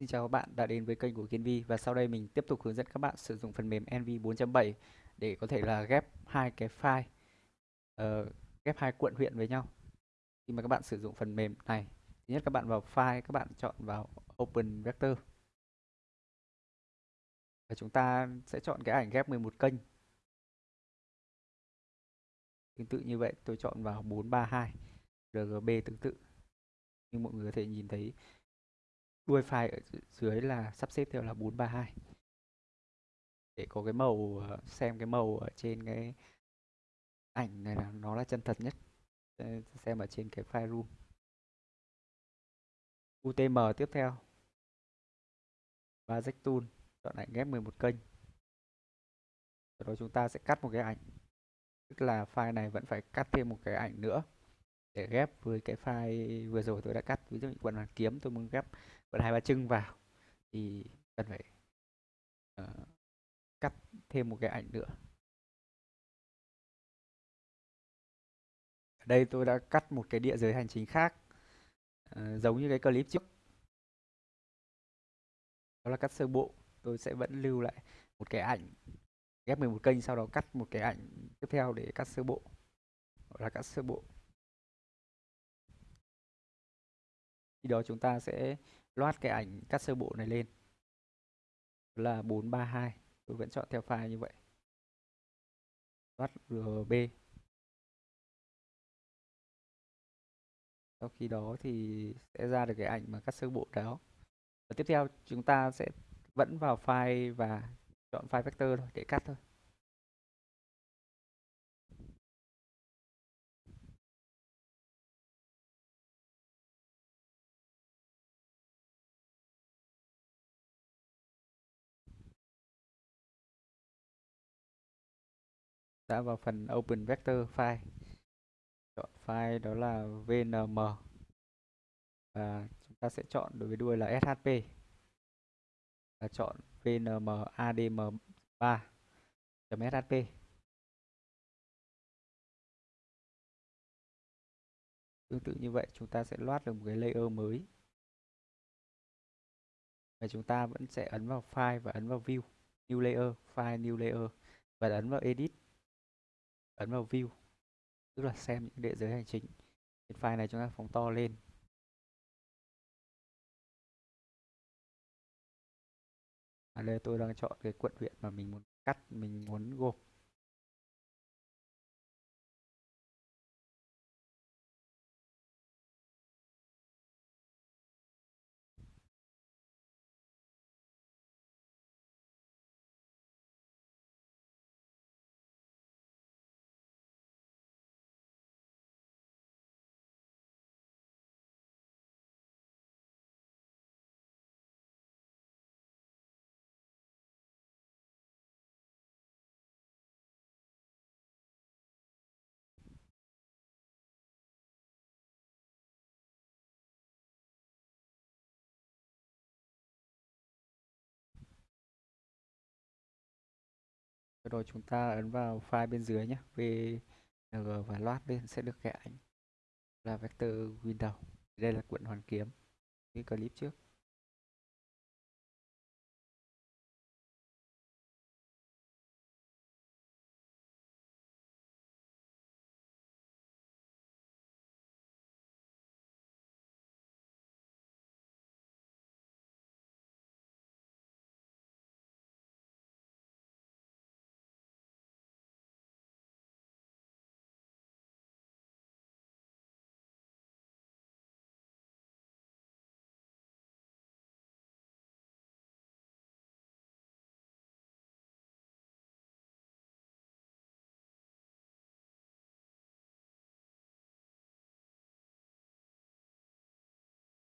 Xin chào các bạn đã đến với kênh của Kiên Vi và sau đây mình tiếp tục hướng dẫn các bạn sử dụng phần mềm NV 4.7 để có thể là ghép hai cái file uh, ghép hai quận huyện với nhau. Khi mà các bạn sử dụng phần mềm này, thứ nhất các bạn vào file, các bạn chọn vào Open Vector. Và chúng ta sẽ chọn cái ảnh ghép 11 kênh. Tương tự như vậy, tôi chọn vào 432 RGB tương tự. Như mọi người có thể nhìn thấy đuôi file ở dưới là sắp xếp theo là 432 để có cái màu ờ, xem cái màu ở trên cái ảnh này là nó là chân thật nhất. Xem ở trên cái file room. UTM tiếp theo. Và tool chọn ảnh ghép 11 kênh. Sau đó chúng ta sẽ cắt một cái ảnh. Tức là file này vẫn phải cắt thêm một cái ảnh nữa để ghép với cái file vừa rồi tôi đã cắt. Ví dụ như quần hoàn kiếm tôi muốn ghép quần hai ba chân vào. Thì cần phải uh, cắt thêm một cái ảnh nữa. Ở đây tôi đã cắt một cái địa giới hành chính khác uh, giống như cái clip trước. Đó là cắt sơ bộ. Tôi sẽ vẫn lưu lại một cái ảnh ghép 11 kênh sau đó cắt một cái ảnh tiếp theo để cắt sơ bộ. Gọi là cắt sơ bộ. Khi đó chúng ta sẽ loát cái ảnh cắt sơ bộ này lên. Là 432 tôi vẫn chọn theo file như vậy. Loát RB sau khi đó thì sẽ ra được cái ảnh mà cắt sơ bộ đó. Và tiếp theo chúng ta sẽ vẫn vào file và chọn file vector thôi, để cắt thôi. Đã vào phần Open Vector File. Chọn file đó là VNM và chúng ta sẽ chọn đối với đuôi là SHP và chọn VNM ADM3 .shp Tương tự như vậy, chúng ta sẽ loát được một cái layer mới. Và chúng ta vẫn sẽ ấn vào file và ấn vào view, new layer, file, new layer và ấn vào edit ấn vào view, tức là xem những địa giới hành chính trên file này chúng ta phóng to lên. Ở đây tôi đang chọn cái quận huyện mà mình muốn cắt, mình muốn gộp. Rồi chúng ta ấn vào file bên dưới nhé. VNG và loát lên sẽ được cái ảnh là vector window. Đây là cuộn hoàn kiếm. Như clip trước.